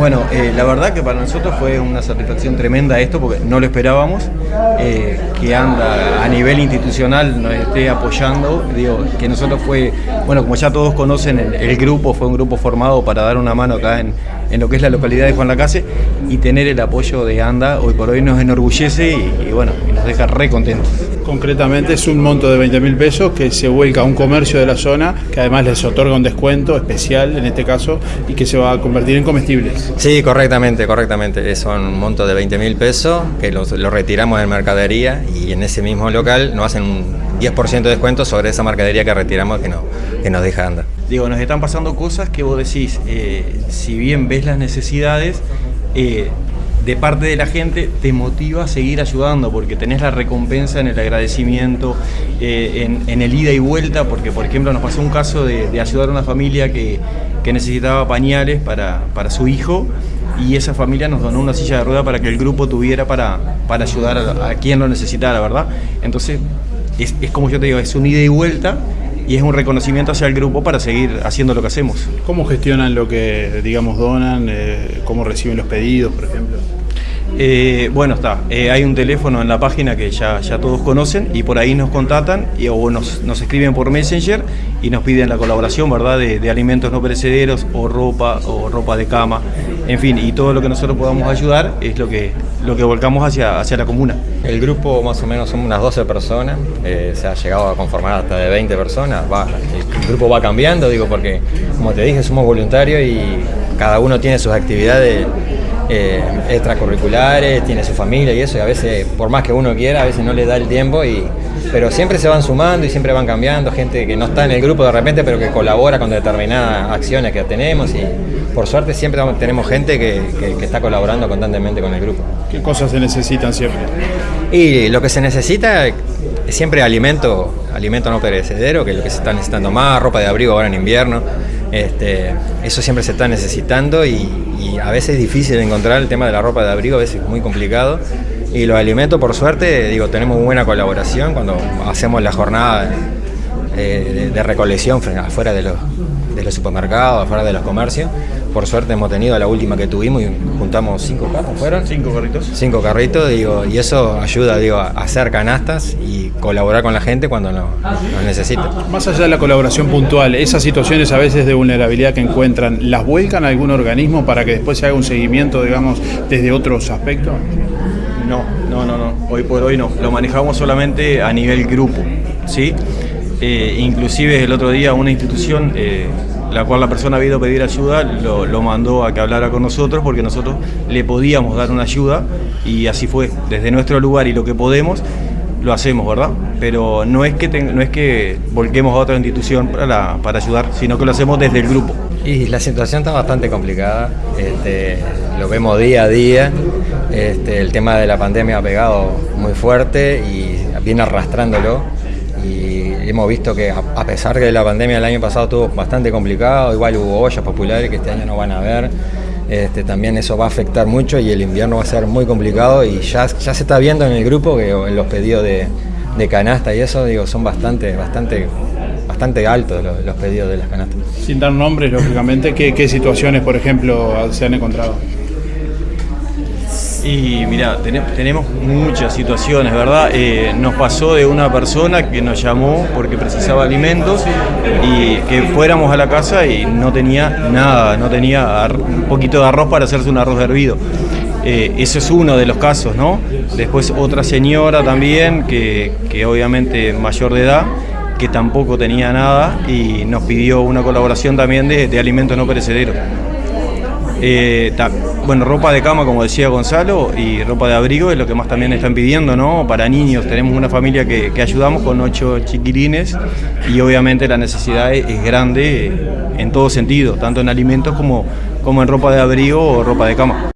Bueno, eh, la verdad que para nosotros fue una satisfacción tremenda esto porque no lo esperábamos, eh, que anda a nivel institucional nos esté apoyando, digo, que nosotros fue, bueno, como ya todos conocen, el, grupo fue un grupo formado para dar una mano acá en, lo que es la localidad de Juan Lacase y tener el apoyo de ANDA hoy por hoy nos enorgullece y, y bueno, y nos deja re contentos. Concretamente es un monto de 20 mil pesos que se vuelca a un comercio de la zona, que además les otorga un descuento especial en este caso y que se va a convertir en comestibles. Sí, correctamente, correctamente. Son un monto de 20 mil pesos que lo, retiramos de mercadería y en ese mismo local nos hacen un 10% de descuento sobre esa mercadería que retiramos que, no, que nos deja andar. Digo, nos están pasando cosas que vos decís, eh, si bien ves las necesidades, eh, de parte de la gente te motiva a seguir ayudando porque tenés la recompensa en el agradecimiento, eh, en, el ida y vuelta, porque por ejemplo nos pasó un caso de, ayudar a una familia que, necesitaba pañales para, su hijo y esa familia nos donó una silla de rueda para que el grupo tuviera para, para ayudar a, quien lo necesitara, ¿verdad? Entonces es, es como yo te digo, es un ida y vuelta y es un reconocimiento hacia el grupo para seguir haciendo lo que hacemos. ¿Cómo gestionan lo que, digamos, donan? Eh, ¿Cómo reciben los pedidos, por ejemplo? Eh, bueno, está. Eh, hay un teléfono en la página que ya, ya todos conocen y por ahí nos contactan y, o nos, escriben por Messenger y nos piden la colaboración, ¿verdad? De, alimentos no perecederos o ropa o ropa de cama, en fin, y todo lo que nosotros podamos ayudar es lo que, lo que volcamos hacia, hacia la comuna. El grupo más o menos son unas 12 personas, eh, se ha llegado a conformar hasta de 20 personas, va, el grupo va cambiando, digo, porque como te dije, somos voluntarios y cada uno tiene sus actividades eh, extracurriculares, tiene su familia y eso, y a veces, por más que uno quiera, a veces no le da el tiempo, y, pero siempre se van sumando y siempre van cambiando, gente que no está en el grupo de repente, pero que colabora con determinadas acciones que tenemos, y por suerte siempre tenemos gente que, está colaborando constantemente con el grupo. ¿Qué cosas se necesitan siempre? Y lo que se necesita es siempre alimento, alimento no perecedero, que es lo que se está necesitando más, ropa de abrigo ahora en invierno, este, eso siempre se está necesitando y, a veces es difícil encontrar el tema de la ropa de abrigo, a veces es muy complicado. Y los alimentos, por suerte, digo, tenemos buena colaboración cuando hacemos la jornada eh, de, recolección afuera de los, de los supermercados, afuera de los comercios. Por suerte hemos tenido la última que tuvimos y juntamos cinco carros, ¿fueron? Cinco carritos. Cinco carritos, digo, y eso ayuda, digo, a hacer canastas y colaborar con la gente cuando nos necesita. Más allá de la colaboración puntual, esas situaciones a veces de vulnerabilidad que encuentran, ¿las vuelcan a algún organismo para que después se haga un seguimiento, digamos, desde otros aspectos? No, no, no, no. Hoy por hoy no. Lo manejamos solamente a nivel grupo, ¿sí? Eh, inclusive el otro día una institución eh, la cual la persona ha ido a pedir ayuda, lo, mandó a que hablara con nosotros porque nosotros le podíamos dar una ayuda y así fue, desde nuestro lugar y lo que podemos, lo hacemos, ¿verdad? Pero no es que, no es que volquemos a otra institución para, para ayudar, sino que lo hacemos desde el grupo. Y la situación está bastante complicada, este, lo vemos día a día, este, el tema de la pandemia ha pegado muy fuerte y viene arrastrándolo y hemos visto que a pesar que la pandemia el año pasado estuvo bastante complicado, igual hubo ollas populares que este año no van a haber, este, también eso va a afectar mucho y el invierno va a ser muy complicado y ya, ya se está viendo en el grupo que en los pedidos de, canasta y eso digo son bastante, bastante, bastante altos los, pedidos de las canastas. Sin dar nombres, lógicamente, ¿qué, qué situaciones, por ejemplo, se han encontrado? Y mira, tenemos muchas situaciones, ¿verdad? Eh, nos pasó de una persona que nos llamó porque precisaba alimentos y que fuéramos a la casa y no tenía nada, no tenía un poquito de arroz para hacerse un arroz hervido. Eh, ese es uno de los casos, ¿no? Después otra señora también, que, obviamente mayor de edad, que tampoco tenía nada y nos pidió una colaboración también de, de alimentos no perecederos. Eh, bueno, ropa de cama, como decía Gonzalo, y ropa de abrigo es lo que más también están pidiendo, ¿no? Para niños, tenemos una familia que, ayudamos con ocho chiquilines y obviamente la necesidad es, grande en todo sentido, tanto en alimentos como, como en ropa de abrigo o ropa de cama.